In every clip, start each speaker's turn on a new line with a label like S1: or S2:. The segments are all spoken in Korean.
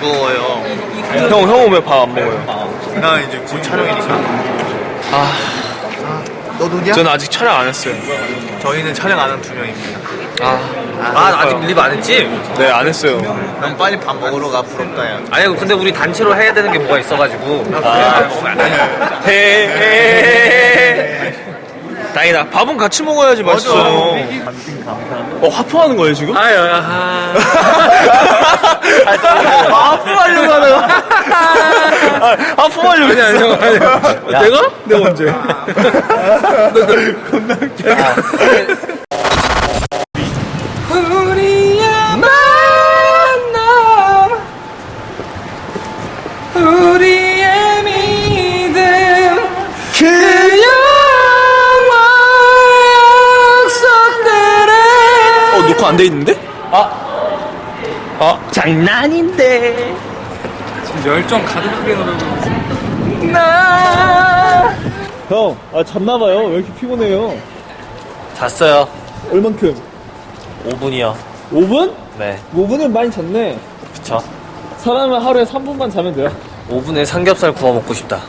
S1: 무거워요.
S2: 형, 형은 왜밥안 먹어요?
S1: 나 이제 곧 촬영이니까.
S2: 아,
S1: 너 누구야?
S2: 저는 아직 촬영 안 했어요.
S1: 저희는 촬영 안 한 두 명입니다.
S2: 아,
S3: 아 아직 립안 했지?
S2: 네, 안 했어요.
S1: 난 빨리 밥 먹으러 가 부럽다 야.
S3: 아니 근데 우리 단체로 해야 되는 게 뭐가 있어가지고 아,
S2: 헤 다행이다. 밥은 같이 먹어야지 맛있어. 어, 하품하는 거예요, 지금?
S3: 아유 아,
S2: 하품하려고 하는 거. 하품하려고
S3: 아니 아니 형 아니
S2: 내가? 내가 언제?
S3: 우리의
S2: 안 돼 있는데?
S3: 장난인데 지금 열정 가득하게 노래고
S4: 형, 아 잤나봐요. 왜 이렇게 피곤해요?
S3: 잤어요
S4: 얼만큼?
S3: 5분이요
S4: 5분?
S3: 네
S4: 5분은 많이 잤네.
S3: 그쵸
S4: 사람은 하루에 3분만 자면 돼요.
S3: 5분에 삼겹살 구워 먹고 싶다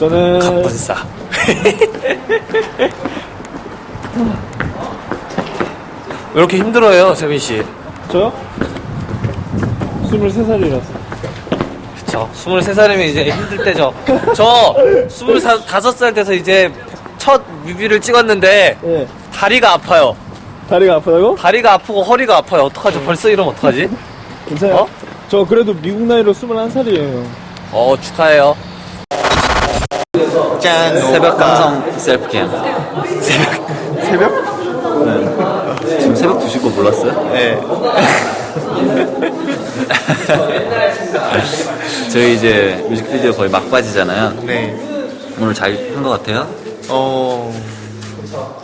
S4: 저는
S3: 갑분싸 왜 이렇게 힘들어요 세빈 씨
S4: 저요? 23살이라서.
S3: 그쵸 23살이면 이제 힘들 때죠 저 25살 돼서 이제 첫 뮤비를 찍었는데
S4: 예.
S3: 다리가 아파요
S4: 다리가 아프다고?
S3: 다리가 아프고 허리가 아파요 어떡하죠 벌써 이러면 어떡하지
S4: 괜찮아요?
S3: 어?
S4: 저 그래도 미국 나이로 21살이에요.
S3: 어 축하해요
S1: 짠.
S5: 새벽 감성 셀프캠.
S1: 새벽?
S5: 지금 새벽 2시 거 몰랐어요?
S1: 네.
S5: 저희 이제 뮤직비디오 거의 막바지잖아요.
S1: 네.
S5: 오늘 잘 한 것 같아요?
S1: 어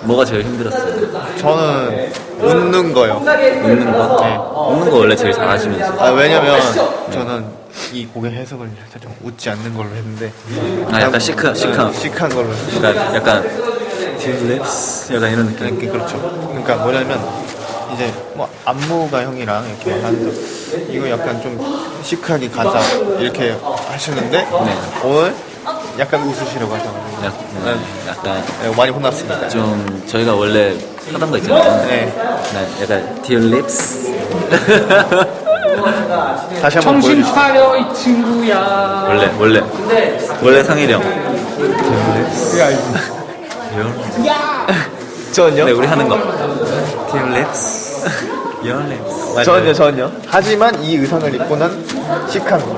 S5: 뭐가 제일 힘들었어요?
S1: 저는 웃는 거요.
S5: 웃는 거? 웃는 거 원래 제일 잘하시면서.
S1: 아 왜냐면 저는 이 곡의 해석을 살짝 웃지 않는 걸로 했는데.
S5: 아, 약간 시크, 시크한.
S1: 시크한 걸로.
S5: 약간, 약간, 딜립스? 약간 이런 느낌.
S1: 이렇게 그렇죠. 그러니까 뭐냐면 이제 뭐 안무가 형이랑 이렇게 하는데 이거 약간 좀 시크하게 가자 이렇게 하시는데 오늘 약간 웃으시려고 하셔가지고
S5: 약간, 약간,
S1: 네, 많이 혼났습니다.
S5: 좀, 저희가 원래 하던 거 있잖아요.
S1: 네.
S5: 네, 약간, 딜립스?
S1: 다시 한번
S6: 정신. 차려 이 친구야.
S5: 원래, 원래. 원래 상일형.
S1: 전요?
S5: 네, 우리 하는 거. 딜립스? Your lips.
S1: 전요 전요. 하지만 이 의상을 입고 난 시크한 거.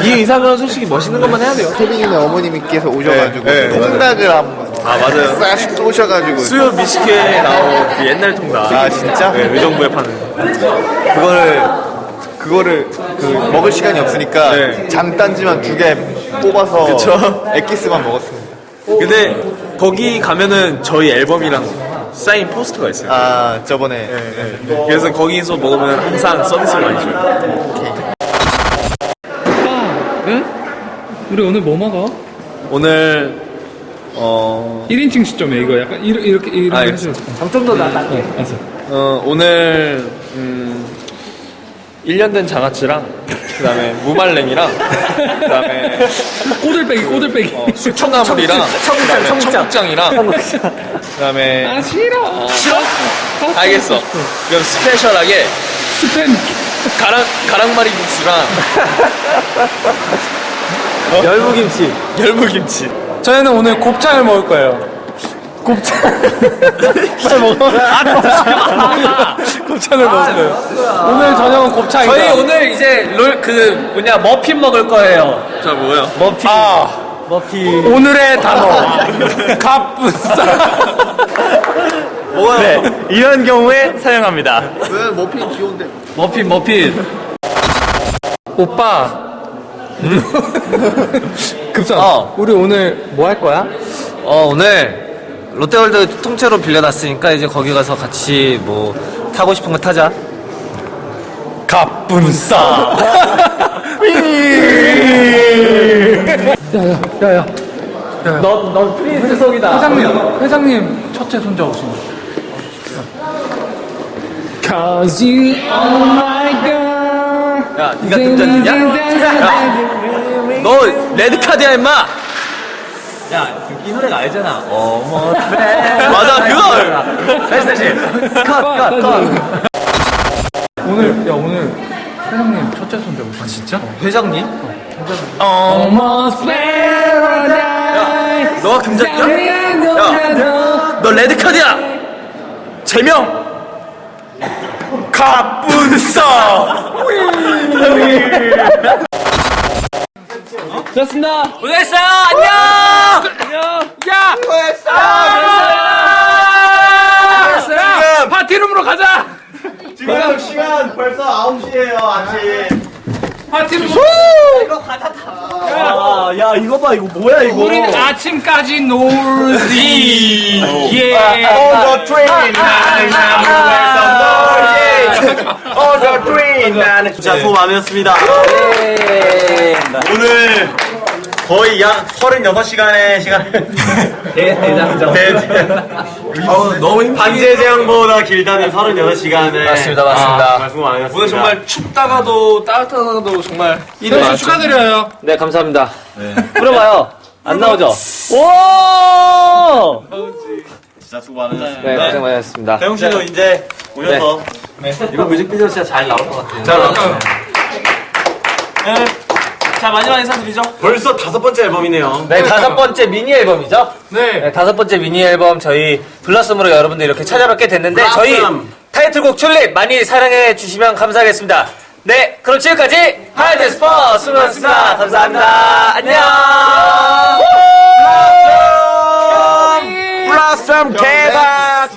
S2: 이 의상은 솔직히 멋있는 것만 해야 돼요.
S1: 태빈이네 어머님께서 오셔가지고
S2: 네, 네,
S1: 통닭을 한번
S2: 아, 맞아요.
S1: 싹 쏘셔가지고
S2: 수요 미식회에 나온 그 옛날 통닭.
S1: 아 진짜?
S2: 네, 의정부에 파는.
S1: 그거를 그거를 그 먹을 시간이 없으니까
S2: 네.
S1: 장단지만 두 개 뽑아서
S2: 그쵸.
S1: 엑기스만 먹었습니다.
S2: 근데 거기 가면은 저희 앨범이랑 사인 포스터가 있어요.
S1: 아 저번에
S2: 네. 그래서 거기서 먹으면 항상 서비스를 많이 줘요.
S6: 네? 우리 오늘 뭐 먹어?
S2: 오늘 어,
S6: 1인칭 시점이야 이거 약간 이렇게 이렇게 이렇게
S2: 아,
S6: 해줘.
S3: 좀더 낫게
S6: 어, 알았어.
S2: 어, 오늘 음, 1년 된 장아찌랑 그 다음에 무말랭이랑 그 다음에
S6: 꼬들빼기 꼬들빼기.
S2: 어, 수초나물이랑
S3: 청국장,
S2: 그다음에
S3: 청국장.
S2: 청국장 이랑 그 다음에
S6: 아 싫어.
S2: 싫어? 알겠어. 그럼 스페셜하게
S6: 스팸.
S2: 가랑 가랑마리 국수랑 열무김치 열무김치
S6: 저희는 오늘 곱창을 먹을 거예요. 곱창. 빨리 먹어. 곱창을 먹을 거예요. 오늘 저녁은 곱창이다.
S3: 저희 오늘 이제 롤 그 뭐냐 머핀 먹을 거예요
S2: 자 뭐예요?
S3: 머핀 머핀
S6: 오늘의 단어. 갑분싸.
S2: 네 이런 경우에 사용합니다.
S1: 왜 머핀 귀여운데
S3: 머핀 머핀
S6: 오빠. 급사.
S3: 어.
S6: 우리 오늘 뭐 할 거야?
S3: 어 오늘 롯데월드 통째로 빌려놨으니까 이제 거기 가서 같이 뭐 타고 싶은 거 타자
S6: 갑분싸. 야야 야야.
S3: 넌 넌 프린스석이다
S6: 회장님 회장님 첫째 손자 오신 거. Cause you are my girl.
S3: 야, 니가 금전이냐? 너 레드 카드야, 임마! 야, 이 노래가 알잖아. 어머, 맞아, 그거! 다시, 다시. 컷, 컷, 컷.
S6: 오늘, 야, 오늘 회장님 첫째 손대 고 진짜?
S3: 회장님?
S6: Almost paradise.
S3: 너가 금전이야? 야, 너 레드카드야! 제명! 갑분싸!
S6: 좋습니다.
S3: 고생했어요! 안녕! 안녕! 야!
S6: 야, 파티룸으로 가자.
S7: 지금 시간 벌써 9시에요 아침
S6: 파티룸.
S7: 아, 야 이거 봐 이거 뭐야 이거
S6: 우리는 아침까지 놀지. 예.
S7: On the train 나는 아무에서 놀지 the train 나는 진짜 수고 많으셨습니다 오늘 거의 약 36시간의 시간을
S3: 대장정.
S7: 너무 힘 반제 제한보다 길다는 36시간을
S3: 맞습니다, 맞습니다.
S7: 수고 많으셨습니다
S2: 오늘 정말 춥다가도 따뜻하다가도 정말
S6: 선수 축하드려요.
S3: 네, 감사합니다. 뿌려봐요. 안 나오죠? 오!
S7: 진짜 수고 많으셨습니다
S3: 네, 고생 많으셨습니다.
S7: 대웅 씨도 이제 오셔서
S3: 이거 뮤직비디오 진짜 잘 나올 것 같아요.
S2: 자, 그럼. 네. 자, 마지막 인사드리죠.
S7: 벌써 다섯 번째 앨범이네요
S3: 네, 다섯 번째 미니 앨범이죠?
S6: 네.
S3: 네, 다섯 번째 미니 앨범 저희 블러썸으로 여러분들 이렇게 찾아뵙게 됐는데 저희 타이틀곡 튤립 많이 사랑해 주시면 감사하겠습니다. 네, 그럼 지금까지 하이드 스포 수고하셨습니다. 감사합니다. 안녕.
S7: 블라썸 대박